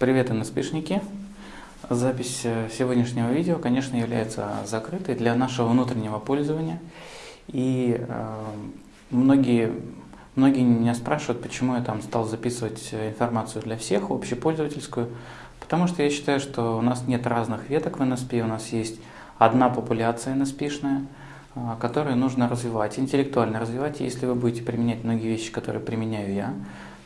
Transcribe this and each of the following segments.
Привет, НСПшники! Запись э, сегодняшнего видео, конечно, является закрытой для нашего внутреннего пользования. И э, многие, многие меня спрашивают, почему я там стал записывать информацию для всех, общепользовательскую. Потому что я считаю, что у нас нет разных веток в NSP, у нас есть одна популяция NSP-шная, э, которую нужно развивать, интеллектуально развивать. И если вы будете применять многие вещи, которые применяю я,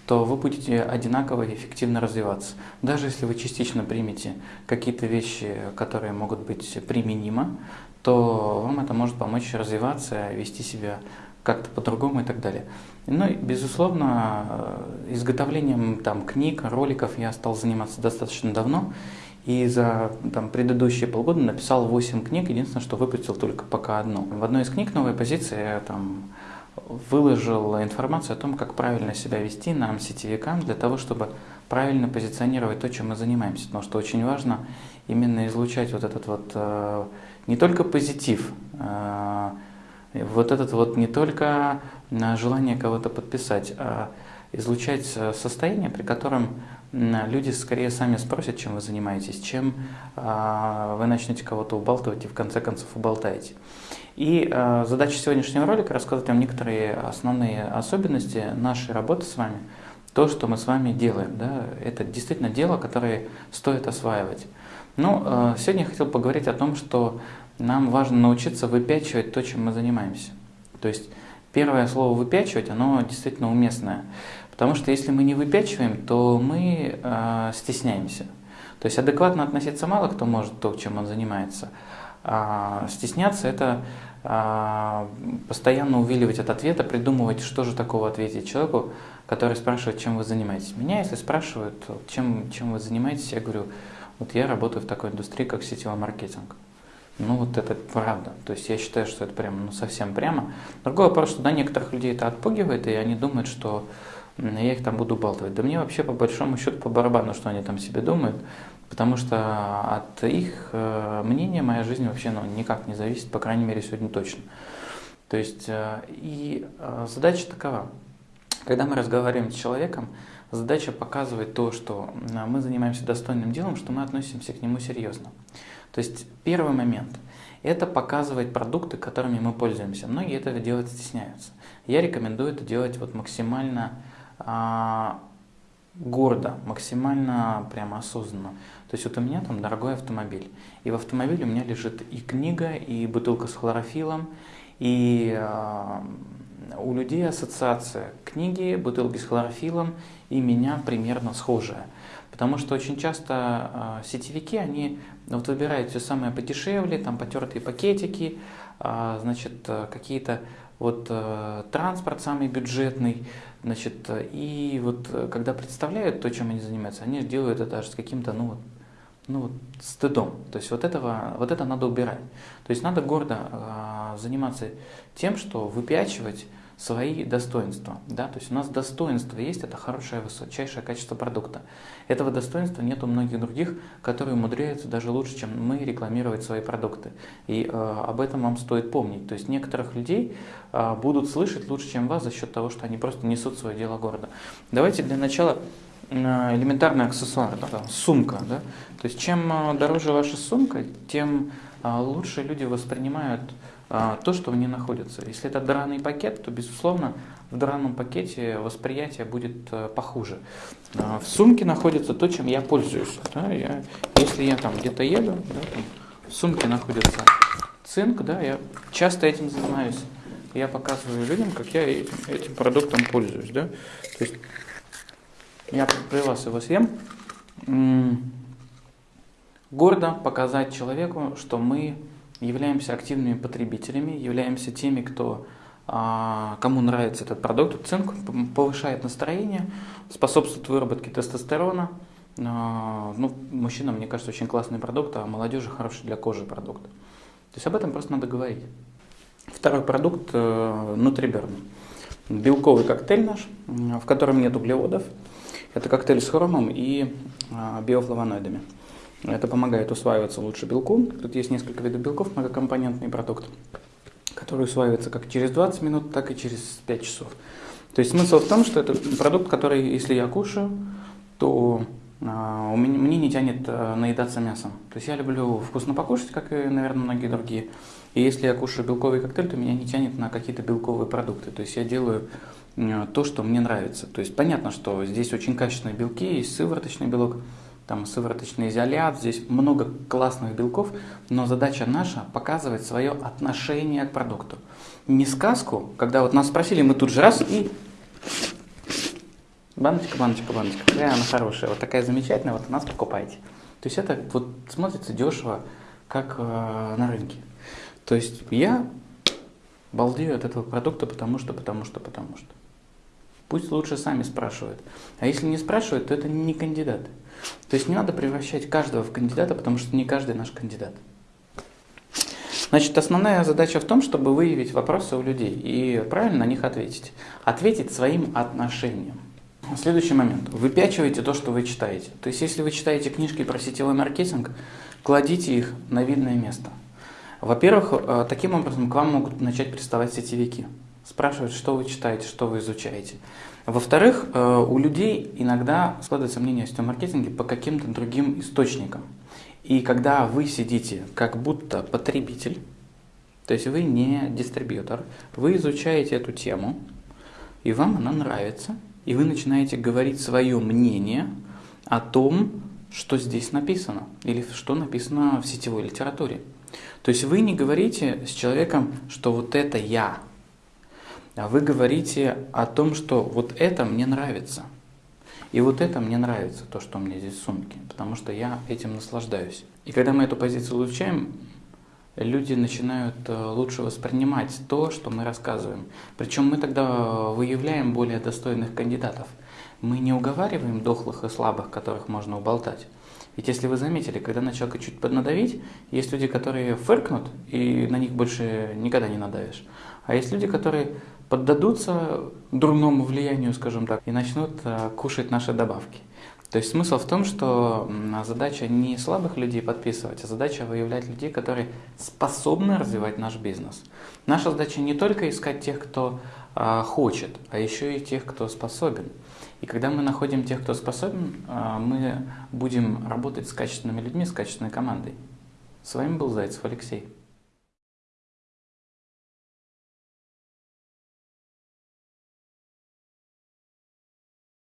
то вы будете одинаково и эффективно развиваться. Даже если вы частично примете какие-то вещи, которые могут быть применимы, то вам это может помочь развиваться, вести себя как-то по-другому и так далее. Ну и, безусловно, изготовлением там, книг, роликов я стал заниматься достаточно давно. И за там, предыдущие полгода написал 8 книг, единственное, что выпустил только пока одну. В одной из книг «Новая позиция» там, выложил информацию о том, как правильно себя вести нам, сетевикам, для того, чтобы правильно позиционировать то, чем мы занимаемся. Потому что очень важно именно излучать вот этот вот э, не только позитив, э, вот этот вот не только э, желание кого-то подписать, а излучать состояние, при котором люди скорее сами спросят, чем вы занимаетесь, чем вы начнете кого-то убалтывать и в конце концов уболтаете. И э, задача сегодняшнего ролика рассказать вам некоторые основные особенности нашей работы с вами, то, что мы с вами делаем. Да, это действительно дело, которое стоит осваивать. Ну, э, сегодня я хотел поговорить о том, что нам важно научиться выпячивать то, чем мы занимаемся. То есть первое слово «выпячивать», оно действительно уместное. Потому что если мы не выпячиваем, то мы э, стесняемся. То есть адекватно относиться мало кто может то, чем он занимается. А стесняться – это а, постоянно увиливать от ответа, придумывать, что же такого ответить человеку, который спрашивает, чем вы занимаетесь. Меня, если спрашивают, чем, чем вы занимаетесь, я говорю, вот я работаю в такой индустрии, как сетевой маркетинг. Ну вот это правда. То есть я считаю, что это прям ну, совсем прямо. Другой вопрос, что да, некоторых людей это отпугивает, и они думают, что я их там буду болтывать. Да мне вообще по большому счету по барабану, что они там себе думают, потому что от их э, мнения моя жизнь вообще ну, никак не зависит, по крайней мере сегодня точно. То есть э, и э, задача такова. Когда мы разговариваем с человеком, задача показывать то, что мы занимаемся достойным делом, что мы относимся к нему серьезно. То есть первый момент – это показывать продукты, которыми мы пользуемся. Многие этого делать стесняются. Я рекомендую это делать вот максимально а, гордо, максимально прямо осознанно. То есть вот у меня там дорогой автомобиль, и в автомобиле у меня лежит и книга, и бутылка с хлорофилом, и э, у людей ассоциация книги, бутылки с хлорофилом и меня примерно схожая. Потому что очень часто э, сетевики, они вот выбирают все самое подешевле, там потертые пакетики, э, значит, какие-то вот э, транспорт самый бюджетный, значит, и вот э, когда представляют то, чем они занимаются, они делают это аж с каким-то, ну вот, ну вот, стыдом. То есть вот, этого, вот это надо убирать. То есть надо гордо э, заниматься тем, что выпячивать свои достоинства. Да? То есть у нас достоинство есть, это хорошее, высочайшее качество продукта. Этого достоинства нет у многих других, которые умудряются даже лучше, чем мы, рекламировать свои продукты. И э, об этом вам стоит помнить. То есть некоторых людей э, будут слышать лучше, чем вас, за счет того, что они просто несут свое дело гордо. Давайте для начала э, элементарный аксессуар, да, сумка. Да? То есть чем э, дороже ваша сумка, тем э, лучше люди воспринимают то, что в ней находится. Если это драный пакет, то, безусловно, в драном пакете восприятие будет э, похуже. А, в сумке находится то, чем я пользуюсь. Да, я, если я там где-то еду, да, там, в сумке находится цинк, да, я часто этим занимаюсь. Я показываю людям, как я этим продуктом пользуюсь. Да. То есть я при вас его съем. Гордо показать человеку, что мы являемся активными потребителями, являемся теми, кто, а, кому нравится этот продукт. Цинк повышает настроение, способствует выработке тестостерона. А, ну, мужчинам, мне кажется, очень классный продукт, а молодежи хороший для кожи продукт. То есть об этом просто надо говорить. Второй продукт э. Белковый коктейль наш, в котором нет углеводов. Это коктейль с хромом и а, биофлавоноидами. Это помогает усваиваться лучше белку. Тут есть несколько видов белков, многокомпонентный продукт, который усваивается как через 20 минут, так и через 5 часов. То есть смысл в том, что это продукт, который, если я кушаю, то а, у меня, мне не тянет э, наедаться мясом. То есть я люблю вкусно покушать, как и, наверное, многие другие. И если я кушаю белковый коктейль, то меня не тянет на какие-то белковые продукты. То есть я делаю то, что мне нравится. То есть понятно, что здесь очень качественные белки, есть сывороточный белок, там сывороточный изолят, здесь много классных белков, но задача наша показывать свое отношение к продукту. Не сказку, когда вот нас спросили, мы тут же раз и баночка, баночка, баночка, какая она хорошая, вот такая замечательная, вот у нас покупайте. То есть это вот смотрится дешево, как э, на рынке. То есть я балдею от этого продукта, потому что, потому что, потому что. Пусть лучше сами спрашивают. А если не спрашивают, то это не кандидаты. То есть не надо превращать каждого в кандидата, потому что не каждый наш кандидат. Значит, основная задача в том, чтобы выявить вопросы у людей и правильно на них ответить. Ответить своим отношением. Следующий момент. Выпячивайте то, что вы читаете. То есть, если вы читаете книжки про сетевой маркетинг, кладите их на видное место. Во-первых, э, таким образом к вам могут начать приставать сетевики. Спрашивать, что вы читаете, что вы изучаете. Во-вторых, э, у людей иногда складывается мнение о сетевом маркетинге по каким-то другим источникам. И когда вы сидите как будто потребитель, то есть вы не дистрибьютор, вы изучаете эту тему, и вам она нравится, и вы начинаете говорить свое мнение о том, что здесь написано, или что написано в сетевой литературе. То есть вы не говорите с человеком, что вот это я, вы говорите о том, что вот это мне нравится. И вот это мне нравится, то, что у меня здесь в сумке, потому что я этим наслаждаюсь. И когда мы эту позицию улучшаем, люди начинают э, лучше воспринимать то, что мы рассказываем. Причем мы тогда выявляем более достойных кандидатов. Мы не уговариваем дохлых и слабых, которых можно уболтать. Ведь если вы заметили, когда на человека чуть поднадавить, есть люди, которые фыркнут, и на них больше никогда не надавишь. А есть люди, которые поддадутся дурному влиянию, скажем так, и начнут э, кушать наши добавки. То есть смысл в том, что задача не слабых людей подписывать, а задача выявлять людей, которые способны развивать наш бизнес. Наша задача не только искать тех, кто а, хочет, а еще и тех, кто способен. И когда мы находим тех, кто способен, а, мы будем работать с качественными людьми, с качественной командой. С вами был Зайцев Алексей.